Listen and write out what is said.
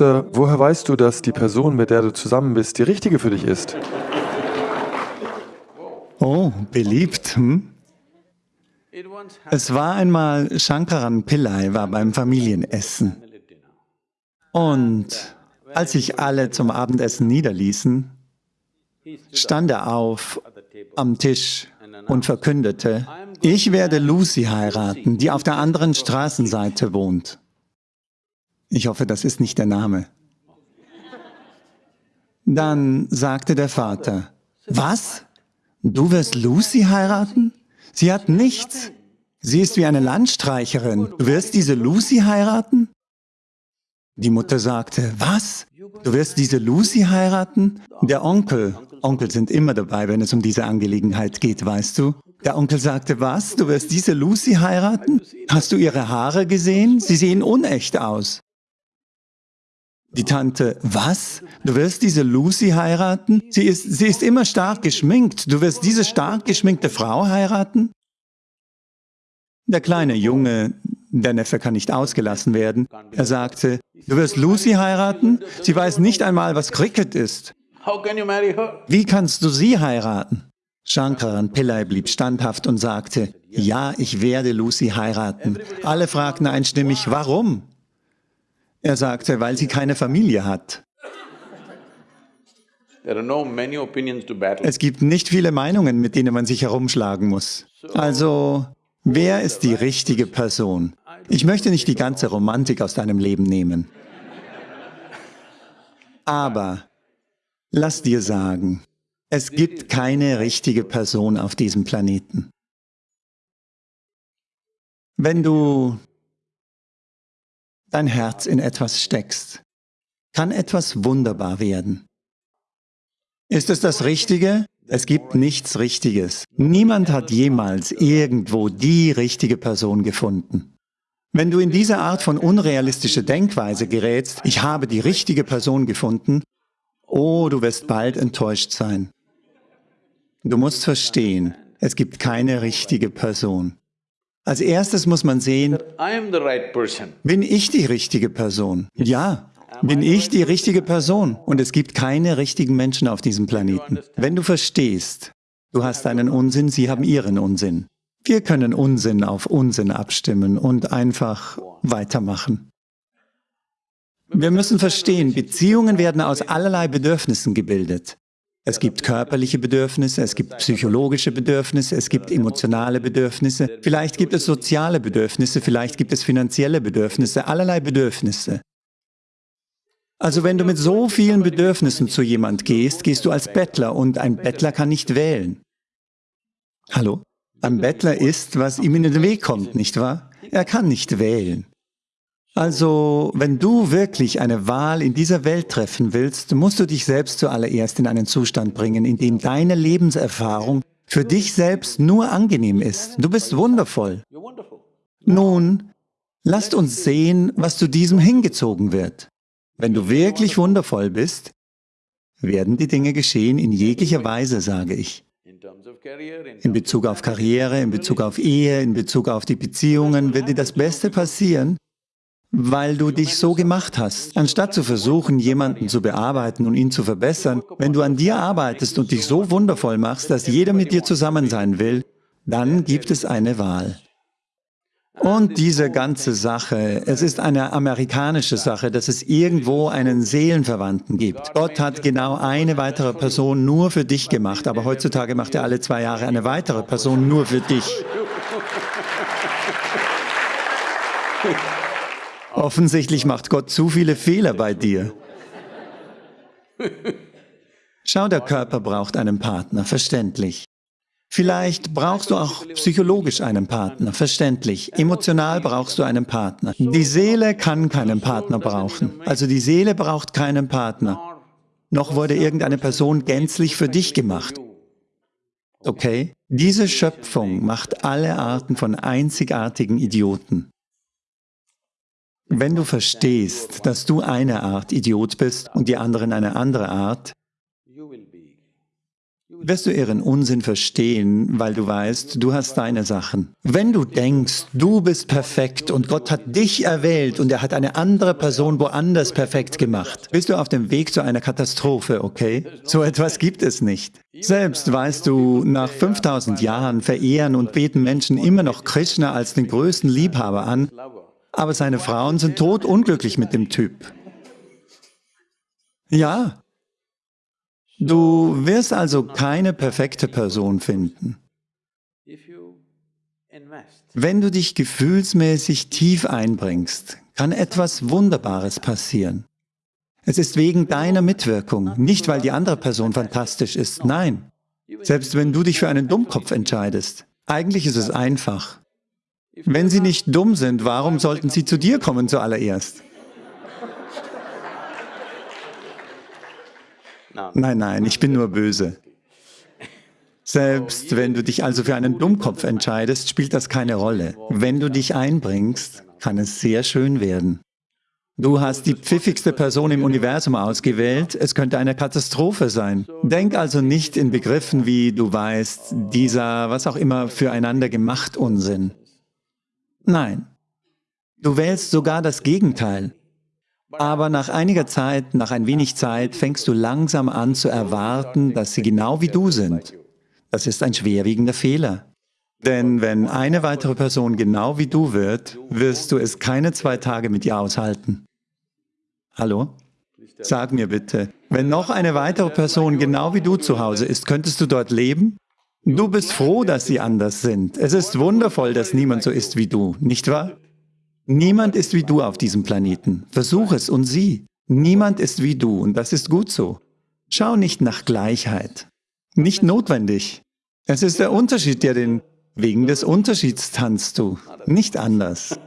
Sir, woher weißt du, dass die Person, mit der du zusammen bist, die richtige für dich ist? Oh, beliebt, hm? Es war einmal, Shankaran Pillai war beim Familienessen. Und als sich alle zum Abendessen niederließen, stand er auf am Tisch und verkündete, ich werde Lucy heiraten, die auf der anderen Straßenseite wohnt. Ich hoffe, das ist nicht der Name. Dann sagte der Vater, was? Du wirst Lucy heiraten? Sie hat nichts. Sie ist wie eine Landstreicherin. Du wirst diese Lucy heiraten? Die Mutter sagte, was? Du wirst diese Lucy heiraten? Der Onkel, Onkel sind immer dabei, wenn es um diese Angelegenheit geht, weißt du? Der Onkel sagte, was? Du wirst diese Lucy heiraten? Hast du ihre Haare gesehen? Sie sehen unecht aus. Die Tante, was? Du wirst diese Lucy heiraten? Sie ist, sie ist immer stark geschminkt. Du wirst diese stark geschminkte Frau heiraten? Der kleine Junge, der Neffe kann nicht ausgelassen werden, er sagte, du wirst Lucy heiraten? Sie weiß nicht einmal, was Cricket ist. Wie kannst du sie heiraten? Shankaran Pillai blieb standhaft und sagte, ja, ich werde Lucy heiraten. Alle fragten einstimmig, warum? Er sagte, weil sie keine Familie hat. Es gibt nicht viele Meinungen, mit denen man sich herumschlagen muss. Also, wer ist die richtige Person? Ich möchte nicht die ganze Romantik aus deinem Leben nehmen. Aber lass dir sagen, es gibt keine richtige Person auf diesem Planeten. Wenn du dein Herz in etwas steckst, kann etwas wunderbar werden. Ist es das Richtige? Es gibt nichts Richtiges. Niemand hat jemals irgendwo die richtige Person gefunden. Wenn du in diese Art von unrealistischer Denkweise gerätst, ich habe die richtige Person gefunden, oh, du wirst bald enttäuscht sein. Du musst verstehen, es gibt keine richtige Person. Als erstes muss man sehen, bin ich die richtige Person? Ja, bin ich die richtige Person? Und es gibt keine richtigen Menschen auf diesem Planeten. Wenn du verstehst, du hast einen Unsinn, sie haben ihren Unsinn. Wir können Unsinn auf Unsinn abstimmen und einfach weitermachen. Wir müssen verstehen, Beziehungen werden aus allerlei Bedürfnissen gebildet. Es gibt körperliche Bedürfnisse, es gibt psychologische Bedürfnisse, es gibt emotionale Bedürfnisse, vielleicht gibt es soziale Bedürfnisse, vielleicht gibt es finanzielle Bedürfnisse, allerlei Bedürfnisse. Also wenn du mit so vielen Bedürfnissen zu jemand gehst, gehst du als Bettler und ein Bettler kann nicht wählen. Hallo? Ein Bettler ist, was ihm in den Weg kommt, nicht wahr? Er kann nicht wählen. Also, wenn du wirklich eine Wahl in dieser Welt treffen willst, musst du dich selbst zuallererst in einen Zustand bringen, in dem deine Lebenserfahrung für dich selbst nur angenehm ist. Du bist wundervoll. Nun, lasst uns sehen, was zu diesem hingezogen wird. Wenn du wirklich wundervoll bist, werden die Dinge geschehen in jeglicher Weise, sage ich. In Bezug auf Karriere, in Bezug auf Ehe, in Bezug auf die Beziehungen wird dir das Beste passieren, weil du dich so gemacht hast. Anstatt zu versuchen, jemanden zu bearbeiten und ihn zu verbessern, wenn du an dir arbeitest und dich so wundervoll machst, dass jeder mit dir zusammen sein will, dann gibt es eine Wahl. Und diese ganze Sache, es ist eine amerikanische Sache, dass es irgendwo einen Seelenverwandten gibt. Gott hat genau eine weitere Person nur für dich gemacht, aber heutzutage macht er alle zwei Jahre eine weitere Person nur für dich. Offensichtlich macht Gott zu viele Fehler bei dir. Schau, der Körper braucht einen Partner, verständlich. Vielleicht brauchst du auch psychologisch einen Partner, verständlich. Emotional brauchst du einen Partner. Die Seele kann keinen Partner brauchen. Also die Seele braucht keinen Partner. Noch wurde irgendeine Person gänzlich für dich gemacht. Okay? Diese Schöpfung macht alle Arten von einzigartigen Idioten. Wenn du verstehst, dass du eine Art Idiot bist und die anderen eine andere Art, wirst du ihren Unsinn verstehen, weil du weißt, du hast deine Sachen. Wenn du denkst, du bist perfekt und Gott hat dich erwählt und er hat eine andere Person woanders perfekt gemacht, bist du auf dem Weg zu einer Katastrophe, okay? So etwas gibt es nicht. Selbst weißt du, nach 5000 Jahren verehren und beten Menschen immer noch Krishna als den größten Liebhaber an, aber seine Frauen sind totunglücklich mit dem Typ. Ja, Du wirst also keine perfekte Person finden. Wenn du dich gefühlsmäßig tief einbringst, kann etwas Wunderbares passieren. Es ist wegen deiner Mitwirkung, nicht weil die andere Person fantastisch ist, nein. Selbst wenn du dich für einen Dummkopf entscheidest. Eigentlich ist es einfach. Wenn sie nicht dumm sind, warum sollten sie zu dir kommen zuallererst? Nein, nein, ich bin nur böse. Selbst wenn du dich also für einen Dummkopf entscheidest, spielt das keine Rolle. Wenn du dich einbringst, kann es sehr schön werden. Du hast die pfiffigste Person im Universum ausgewählt, es könnte eine Katastrophe sein. Denk also nicht in Begriffen wie, du weißt, dieser, was auch immer, füreinander gemacht Unsinn. Nein, du wählst sogar das Gegenteil. Aber nach einiger Zeit, nach ein wenig Zeit, fängst du langsam an zu erwarten, dass sie genau wie du sind. Das ist ein schwerwiegender Fehler. Denn wenn eine weitere Person genau wie du wird, wirst du es keine zwei Tage mit ihr aushalten. Hallo? Sag mir bitte, wenn noch eine weitere Person genau wie du zu Hause ist, könntest du dort leben? Du bist froh, dass sie anders sind. Es ist wundervoll, dass niemand so ist wie du, nicht wahr? Niemand ist wie du auf diesem Planeten. Versuch es und sieh. Niemand ist wie du und das ist gut so. Schau nicht nach Gleichheit. Nicht notwendig. Es ist der Unterschied, der den... Wegen des Unterschieds tanzt du, nicht anders.